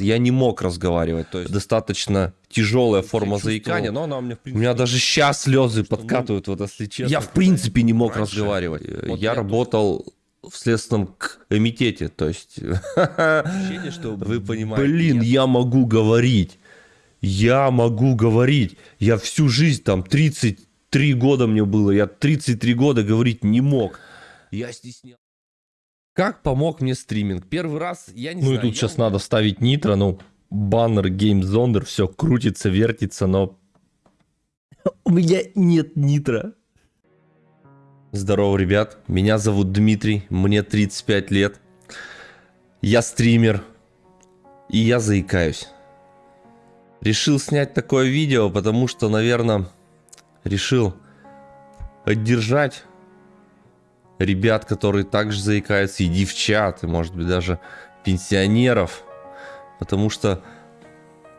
я не мог разговаривать. То есть достаточно тяжелая форма заикания, но она у меня, в У принципе... меня даже сейчас слезы что, ну, подкатывают, вот если честно. Я в принципе не мог раньше, разговаривать. вот я работал в следственном комитете, то есть... ощущение, что Вы понимаете. Блин, я могу говорить. Я могу говорить. Я всю жизнь, там, 33 года мне было, я 33 года говорить не мог. Я стеснял. Как помог мне стриминг? Первый раз, я не Ну и знаю... тут я сейчас надо вставить нитро, ну, баннер, геймзондер, все крутится, вертится, но... У меня нет нитро. Здорово, ребят. Меня зовут Дмитрий, мне 35 лет. Я стример. И я заикаюсь. Решил снять такое видео, потому что, наверное, решил поддержать ребят, которые также заикаются, и девчат, и, может быть, даже пенсионеров. Потому что,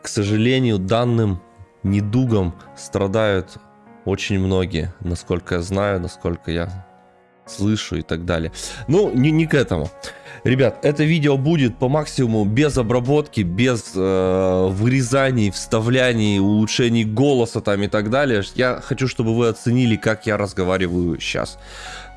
к сожалению, данным недугом страдают очень многие, насколько я знаю, насколько я слышу и так далее. Ну, не, не к этому. Ребят, это видео будет по максимуму без обработки, без э, вырезаний, вставляний, улучшений голоса там и так далее. Я хочу, чтобы вы оценили, как я разговариваю сейчас.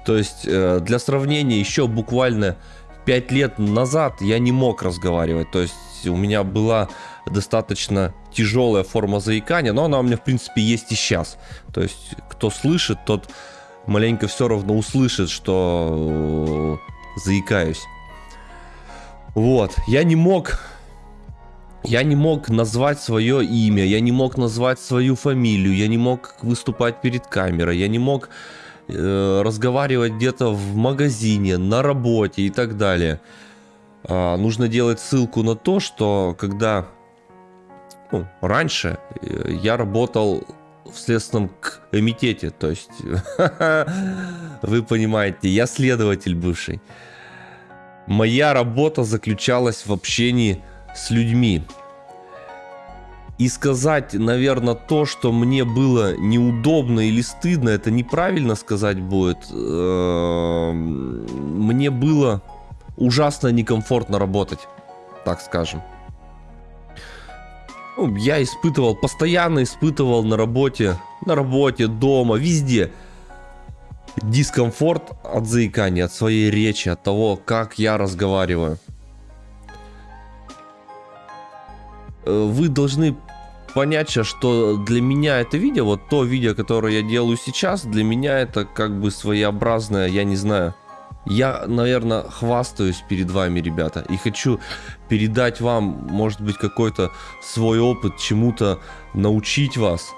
То есть, э, для сравнения, еще буквально 5 лет назад я не мог разговаривать. То есть, у меня была достаточно тяжелая форма заикания, но она у меня, в принципе, есть и сейчас. То есть, кто слышит, тот маленько все равно услышит, что э, заикаюсь. Вот, я не мог... Я не мог назвать свое имя, я не мог назвать свою фамилию, я не мог выступать перед камерой, я не мог э, разговаривать где-то в магазине, на работе и так далее. А, нужно делать ссылку на то, что когда ну, раньше э, я работал в следственном комитете, то есть вы понимаете, я следователь бывший. Моя работа заключалась в общении с людьми. И сказать, наверное, то, что мне было неудобно или стыдно, это неправильно сказать будет. Эм, Мне было ужасно некомфортно работать, так скажем. Ну, я испытывал, постоянно испытывал на работе, на работе, дома, везде дискомфорт от заикания, от своей речи, от того, как я разговариваю. Вы должны понять, что для меня это видео, вот то видео, которое я делаю сейчас, для меня это как бы своеобразное, я не знаю, я, наверное, хвастаюсь перед вами, ребята, и хочу передать вам, может быть, какой-то свой опыт, чему-то научить вас,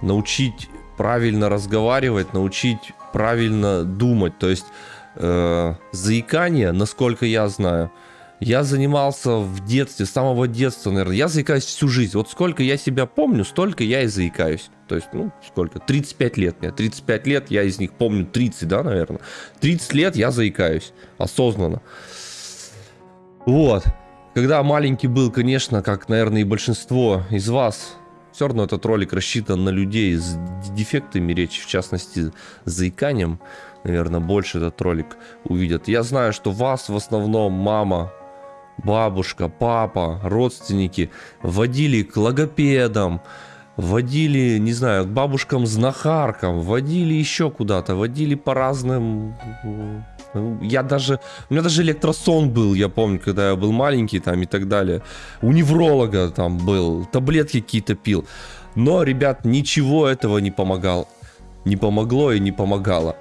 научить правильно разговаривать, научить правильно думать. То есть э, заикание, насколько я знаю, я занимался в детстве, с самого детства, наверное. Я заикаюсь всю жизнь. Вот сколько я себя помню, столько я и заикаюсь. То есть, ну, сколько? 35 лет мне. 35 лет, я из них помню 30, да, наверное. 30 лет я заикаюсь. Осознанно. Вот. Когда маленький был, конечно, как, наверное, и большинство из вас, все равно этот ролик рассчитан на людей с дефектами речи, в частности, с заиканием. Наверное, больше этот ролик увидят. Я знаю, что вас в основном мама, бабушка, папа, родственники водили к логопедам, водили, не знаю, к бабушкам-знахаркам, водили еще куда-то, водили по разным... Я даже... У меня даже электросон был, я помню, когда я был маленький там и так далее. У невролога там был, таблетки какие-то пил. Но, ребят, ничего этого не помогал. Не помогло и не помогало.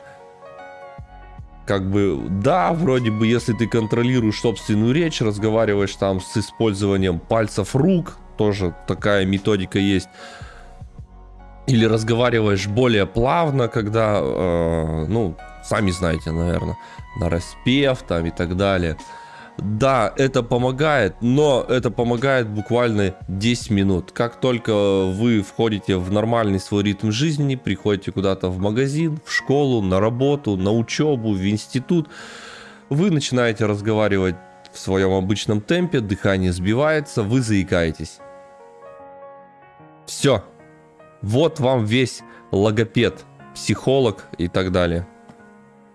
Как бы, да, вроде бы, если ты контролируешь собственную речь, разговариваешь там с использованием пальцев рук, тоже такая методика есть. Или разговариваешь более плавно, когда, э, ну, сами знаете, наверное, на распев там и так далее. Да, это помогает, но это помогает буквально 10 минут. Как только вы входите в нормальный свой ритм жизни, приходите куда-то в магазин, в школу, на работу, на учебу, в институт, вы начинаете разговаривать в своем обычном темпе, дыхание сбивается, вы заикаетесь. Все. Вот вам весь логопед, психолог и так далее.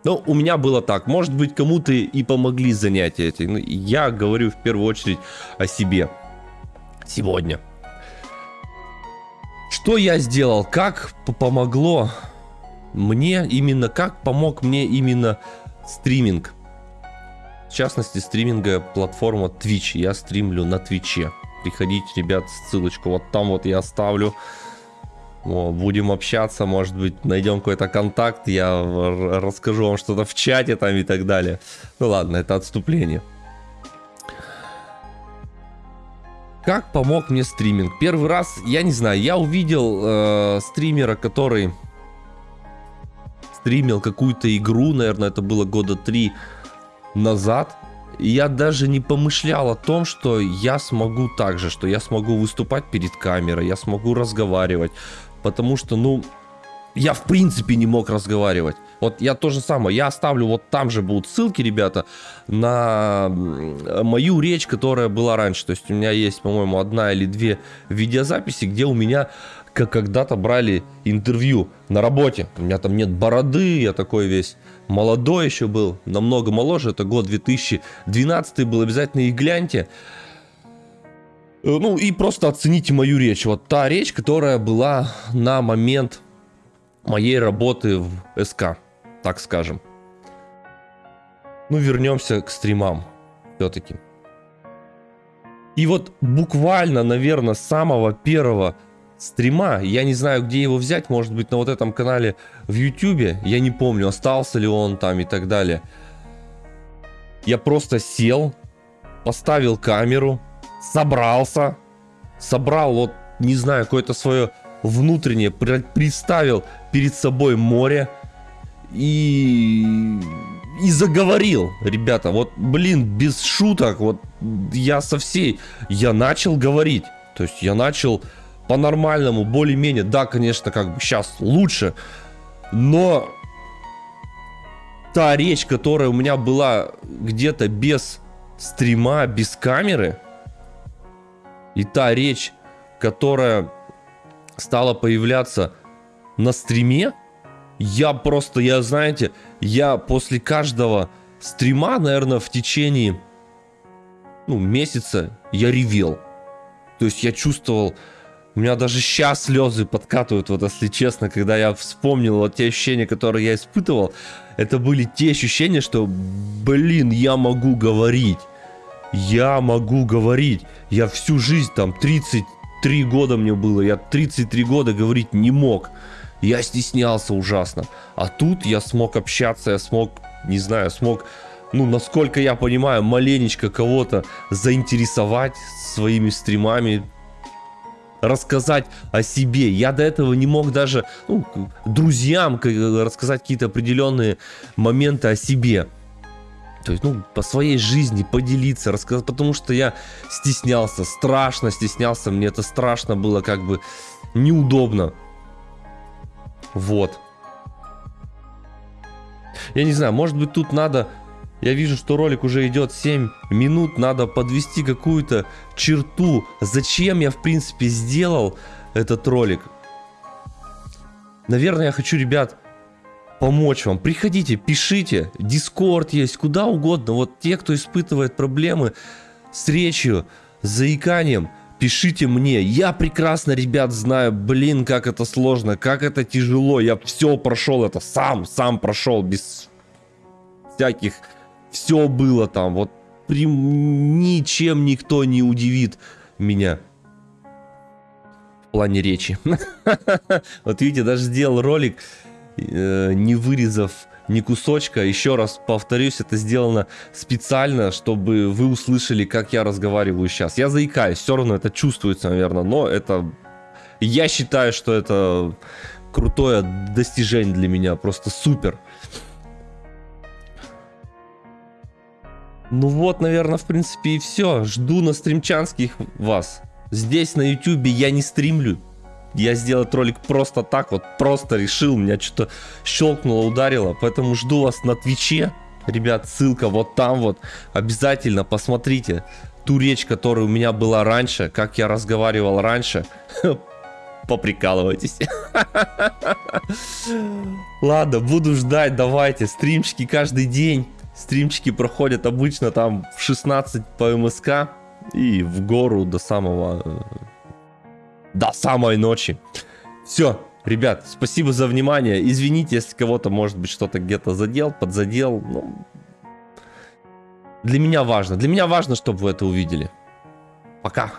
Ну, у меня было так. Может быть, кому-то и помогли занятия эти. Ну, я говорю в первую очередь о себе. сегодня. Что я сделал? Как помогло мне именно, как помог мне именно стриминг? В частности, стриминга платформа Twitch. Я стримлю на Твиче. Приходите, ребят, ссылочку вот там вот я оставлю. О, будем общаться, может быть, найдем какой-то контакт, я расскажу вам что-то в чате там и так далее. Ну ладно, это отступление. Как помог мне стриминг? Первый раз, я не знаю, я увидел э, стримера, который стримил какую-то игру, наверное, это было года три назад. Я даже не помышлял о том, что я смогу так же, что я смогу выступать перед камерой, я смогу разговаривать. Потому что, ну, я в принципе не мог разговаривать. Вот я то же самое, я оставлю, вот там же будут ссылки, ребята, на мою речь, которая была раньше. То есть у меня есть, по-моему, одна или две видеозаписи, где у меня как когда-то брали интервью на работе. У меня там нет бороды, я такой весь молодой еще был, намного моложе. Это год 2012 был, обязательно и гляньте. Э, ну и просто оцените мою речь. Вот та речь, которая была на момент моей работы в СК так скажем. Ну, вернемся к стримам все-таки. И вот буквально, наверное, с самого первого стрима, я не знаю, где его взять, может быть, на вот этом канале в YouTube, я не помню, остался ли он там и так далее. Я просто сел, поставил камеру, собрался, собрал вот, не знаю, какое-то свое внутреннее, представил перед собой море, и... И заговорил, ребята, вот, блин, без шуток, вот я со всей, я начал говорить, то есть я начал по-нормальному, более-менее, да, конечно, как бы сейчас лучше, но та речь, которая у меня была где-то без стрима, без камеры, и та речь, которая стала появляться на стриме, я просто, я, знаете, я после каждого стрима, наверное, в течение, ну, месяца я ревел. То есть я чувствовал, у меня даже сейчас слезы подкатывают, вот если честно, когда я вспомнил вот те ощущения, которые я испытывал. Это были те ощущения, что, блин, я могу говорить. Я могу говорить. Я всю жизнь, там, 33 года мне было, я 33 года говорить не мог. Я стеснялся ужасно. А тут я смог общаться, я смог, не знаю, смог, ну, насколько я понимаю, маленечко кого-то заинтересовать своими стримами, рассказать о себе. Я до этого не мог даже ну, друзьям рассказать какие-то определенные моменты о себе. То есть, ну, по своей жизни поделиться, рассказать, потому что я стеснялся, страшно стеснялся, мне это страшно было, как бы неудобно. Вот. Я не знаю, может быть тут надо... Я вижу, что ролик уже идет 7 минут, надо подвести какую-то черту. Зачем я, в принципе, сделал этот ролик? Наверное, я хочу, ребят, помочь вам. Приходите, пишите. Дискорд есть, куда угодно. Вот те, кто испытывает проблемы с речью, с заиканием, Пишите мне. Я прекрасно, ребят, знаю, блин, как это сложно, как это тяжело. Я все прошел это сам, сам прошел, без всяких... Все было там, вот при... ничем никто не удивит меня. В плане речи. Вот видите, даже сделал ролик, не вырезав ни кусочка. Еще раз повторюсь, это сделано специально, чтобы вы услышали, как я разговариваю сейчас. Я заикаюсь, все равно это чувствуется, наверное, но это... Я считаю, что это крутое достижение для меня, просто супер. Ну вот, наверное, в принципе и все. Жду на стримчанских вас. Здесь на ютюбе я не стримлю я сделать ролик просто так, вот просто решил, меня что-то щелкнуло, ударило, поэтому жду вас на Твиче, ребят, ссылка вот там вот, обязательно посмотрите ту речь, которая у меня была раньше, как я разговаривал раньше, поприкалывайтесь. Ладно, буду ждать, давайте, стримчики каждый день, стримчики проходят обычно там в 16 по МСК, и в гору до самого... До самой ночи. Все, ребят, спасибо за внимание. Извините, если кого-то, может быть, что-то где-то задел, подзадел. Ну, для меня важно. Для меня важно, чтобы вы это увидели. Пока.